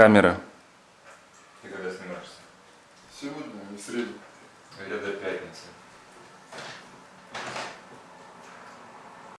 камеры. Ты когда снимаешься? Сегодня, не в среду. Я до пятницы.